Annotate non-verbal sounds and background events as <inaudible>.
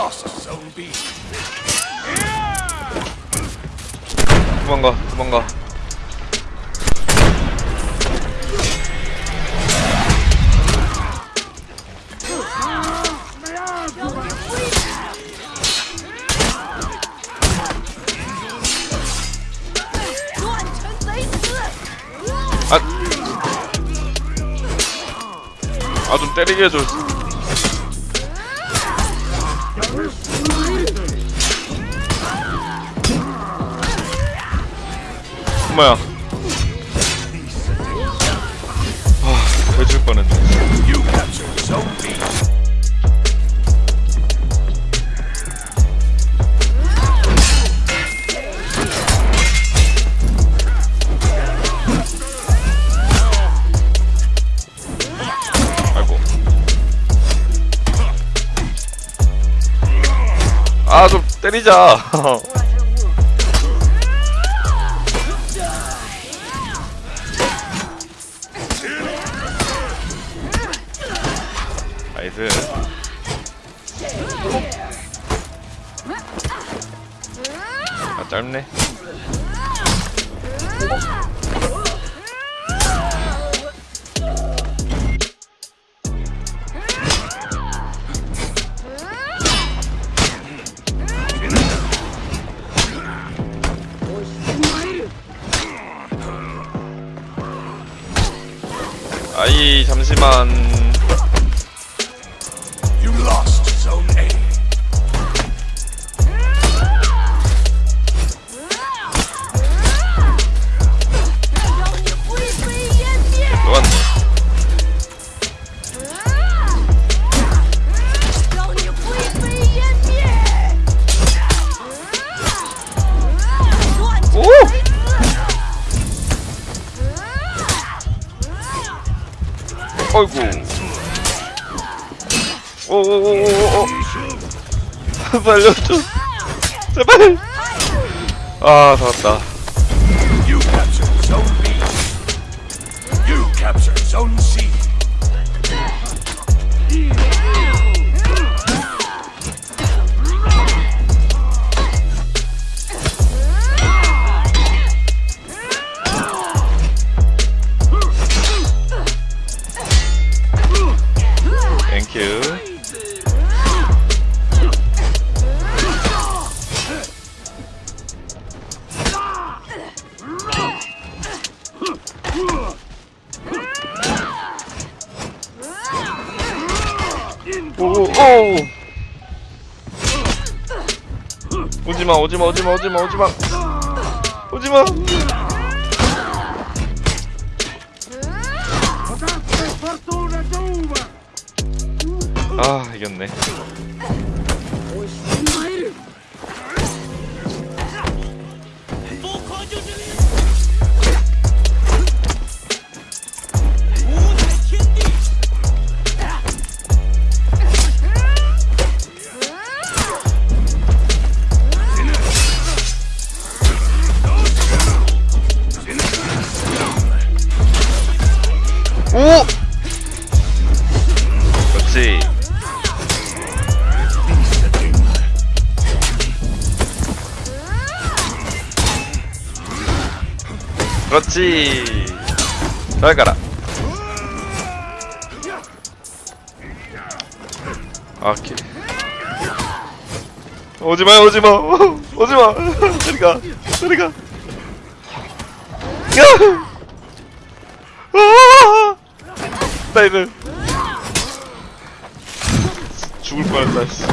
lost Zone B. 도망가 도망가. 아좀 때리게 해줘 엄마야? 아 돼줄 뻔했네 아 좀 때리자. <laughs> 나이스. 아 짧네 잠시만 어이구 오오오오오 <laughs> 살려줘. 제발. 아 살았다 땡큐 오오. 오지마 오지마 오지마 오지마 오지마. 오지마 아 이겼네 그렇지. 잘 가라. 아, 오케이. 오지마 오지마. 오지마. 저리가 저리가. 야! 아! 나 이제 죽을 뻔했다 씨.